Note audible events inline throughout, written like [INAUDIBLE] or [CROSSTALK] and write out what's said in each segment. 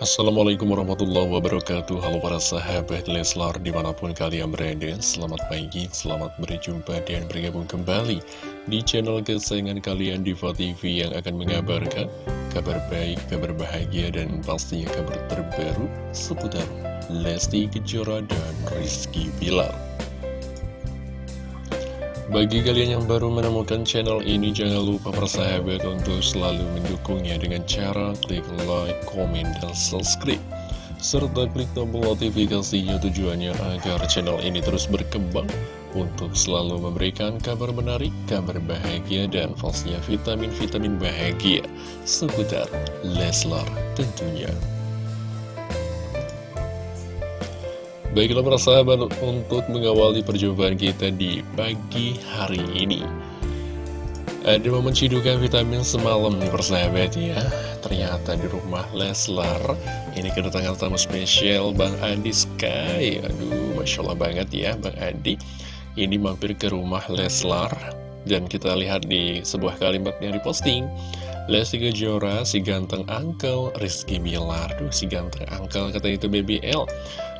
Assalamualaikum warahmatullahi wabarakatuh. Halo para sahabat Leslar di mana pun kalian berada Selamat pagi, selamat berjumpa dan bergabung kembali Di channel kesayangan kalian Diva TV yang akan mengabarkan Kabar baik, kabar bahagia dan pastinya kabar terbaru Seputar Lesti Kejora dan Rizky Bilar bagi kalian yang baru menemukan channel ini, jangan lupa persahabat untuk selalu mendukungnya dengan cara klik like, komen, dan subscribe. Serta klik tombol notifikasinya tujuannya agar channel ini terus berkembang untuk selalu memberikan kabar menarik, kabar bahagia, dan pastinya vitamin-vitamin bahagia seputar Leslar tentunya. Baiklah para sahabat untuk mengawali perjumpaan kita di pagi hari ini. Ada momen cidukan vitamin semalam nih persahabat ya. Ternyata di rumah Leslar Ini kedatangan tamu spesial Bang Adi Sky. Aduh Masya Allah banget ya Bang Adi Ini mampir ke rumah Leslar Dan kita lihat di sebuah kalimat yang diposting. Lesti Kejora, si ganteng angkel Rizky Bilar. Duh si ganteng angkel kata itu BBL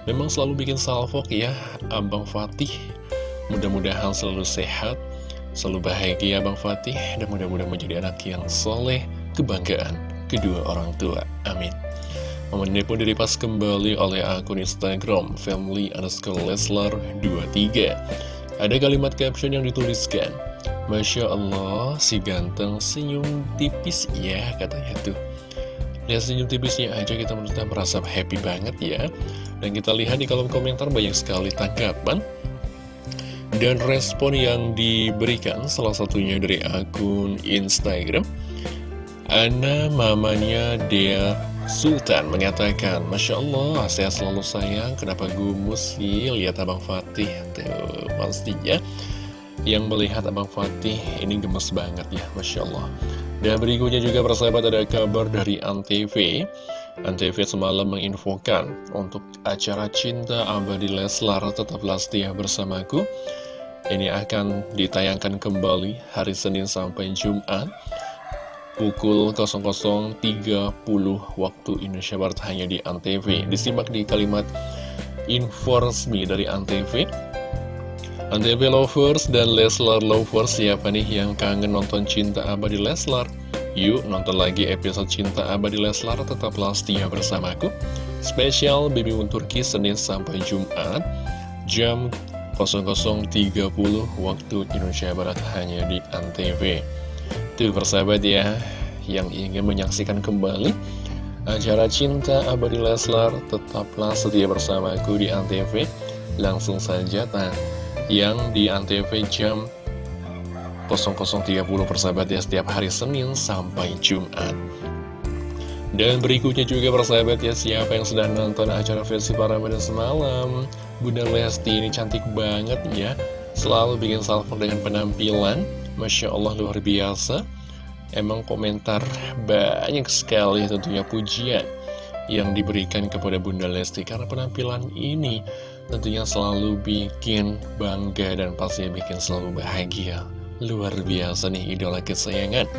Memang selalu bikin salvok ya Abang Fatih. Mudah-mudahan selalu sehat Selalu bahagia Abang Fatih. Dan mudah-mudahan menjadi anak yang soleh Kebanggaan kedua orang tua. Amin. Momen ini pun diripas kembali oleh akun Instagram Family underscore Leslar 23 Ada kalimat caption yang dituliskan Masya Allah, si ganteng senyum tipis. Ya katanya tuh Lihat senyum tipisnya aja kita menurutnya merasa happy banget ya. Dan kita lihat di kolom komentar banyak sekali tanggapan Dan respon yang diberikan. Salah satunya dari akun Instagram. Ana mamanya Dea Sultan mengatakan Masya Allah sehat selalu sayang. Kenapa gumus sih lihat Abang Fatih. Tuh pastinya Yang melihat Abang Fatih ini gemes banget ya Masya Allah dan berikutnya juga persahabat ada kabar dari Antv. Antv semalam menginfokan untuk acara Cinta Abadi Leslar tetaplah setia bersamaku. Ini akan ditayangkan kembali hari Senin sampai Jumat Pukul 00.30 waktu Indonesia Barat hanya di Antv. Disimak di kalimat info resmi dari Antv Antv Lovers dan Leslar Lovers siapa nih yang kangen nonton Cinta Abadi Leslar? Yuk nonton lagi episode Cinta Abadi Leslar tetaplah setia bersamaku. Spesial Moon Turki Senin sampai Jumat jam 00.30 waktu Indonesia Barat hanya di Antv. Tuh persahabat ya yang ingin menyaksikan kembali acara Cinta Abadi Leslar tetaplah setia bersamaku di Antv. Langsung saja tanya yang di Antv jam 00.30 persahabat ya setiap hari Senin sampai Jumat. Dan berikutnya juga persahabat ya siapa yang sedang nonton acara versi Ramadan semalam? Bunda Lesti ini cantik banget ya Selalu bikin salvo dengan penampilan. Masya Allah luar biasa. Emang komentar banyak sekali tentunya pujian yang diberikan kepada Bunda Lesti karena penampilan ini tentunya selalu bikin bangga dan pasti bikin selalu bahagia. Luar biasa nih idola kesayangan.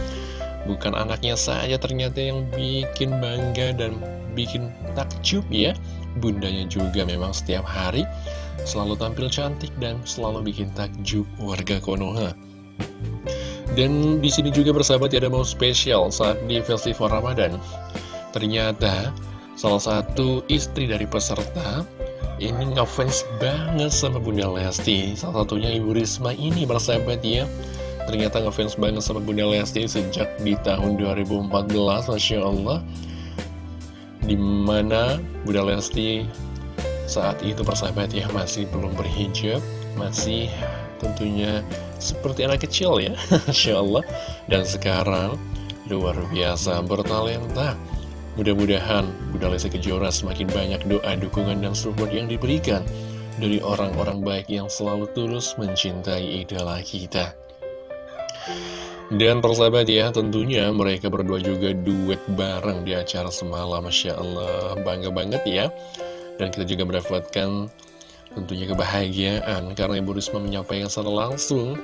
Bukan anaknya saja ternyata yang bikin bangga dan bikin takjub ya. Bundanya juga memang setiap hari selalu tampil cantik dan selalu bikin takjub warga Konoha. Dan di sini juga bersahabat ya ada mau spesial saat di festival Ramadan. Ternyata Salah satu istri dari peserta ini ngefans banget sama Bunda Lesti. Salah satunya Ibu Risma ini bersahabat ya. Ternyata ngefans banget sama Bunda Lesti sejak di tahun 2014 Masya Allah. Di mana Bunda Lesti saat itu persahabat ya masih belum berhijab Masih tentunya seperti anak kecil ya. [LAUGHS] Masya Allah. Dan sekarang luar biasa bertalenta Mudah-mudahan Bunda Lesti Kejora semakin banyak doa, dukungan, dan support yang diberikan dari orang-orang baik yang selalu tulus mencintai idola kita. Dan persahabat ya, tentunya mereka berdua juga duet bareng di acara semalam, Masya Allah, bangga banget ya. Dan kita juga mendapatkan tentunya kebahagiaan karena Ibu Risma menyampaikan secara langsung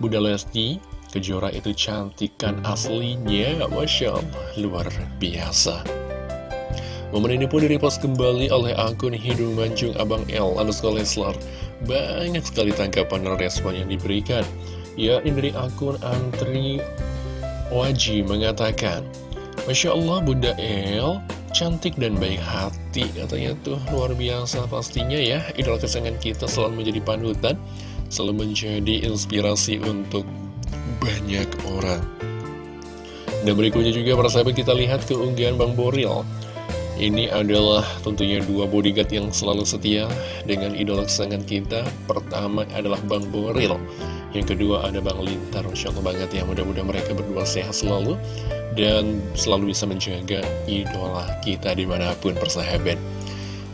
Bunda Lesti Kejora itu cantik kan aslinya Masya Allah luar biasa Momen ini pun direpost kembali oleh akun Hidung Manjung Abang L underscore Leslar. Banyak sekali tanggapan dan respon yang diberikan. Ya, ini dari akun Antri Waji mengatakan, Masya Allah Bunda El, cantik dan baik hati. Katanya tuh luar biasa pastinya ya. Idola kesayangan kita selalu menjadi panutan, selalu menjadi inspirasi untuk banyak orang. Dan berikutnya juga para sahabat kita lihat keunggahan Bang Boril ini adalah tentunya dua bodyguard yang selalu setia dengan idola kesayangan kita. Pertama adalah Bang Boril, yang kedua ada Bang Lintar. Masya Allah banget ya, mudah-mudahan mereka berdua sehat selalu dan selalu bisa menjaga idola kita di mana pun persahabat.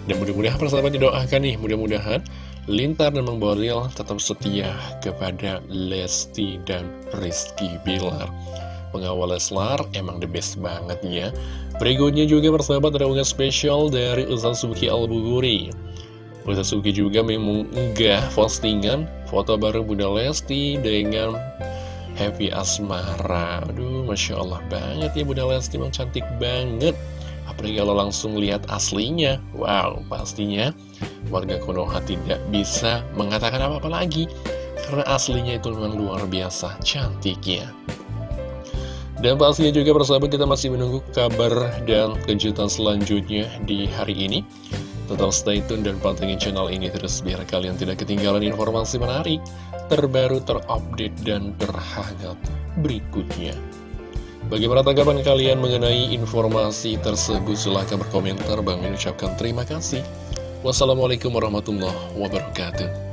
Dan mudah-mudahan persahabat didoakan nih, mudah-mudahan Lintar dan Bang Boril tetap setia kepada Lesti dan Rizky Bilar. Pengawal Leslar emang the best banget ya. Berikutnya juga persahabat ada unggahan spesial dari Ustaz Suki Al-Buguri. Ustaz Suki juga mengunggah postingan foto baru Bunda Lesti dengan Happy Asmara. Aduh Masya Allah banget ya Bunda Lesti memang cantik banget. Apalagi kalau langsung lihat aslinya. Wow pastinya warga Konoha tidak bisa mengatakan apa-apa lagi Karena aslinya itu memang luar biasa cantiknya dan pastinya juga persahabat kita masih menunggu kabar dan kejutan selanjutnya di hari ini. Tetap stay tune dan pantengin channel ini terus biar kalian tidak ketinggalan informasi menarik, terbaru, terupdate, dan terhangat berikutnya. Bagaimana tanggapan kalian mengenai informasi tersebut? Silahkan berkomentar. Bang mengucapkan terima kasih. Wassalamualaikum warahmatullahi wabarakatuh.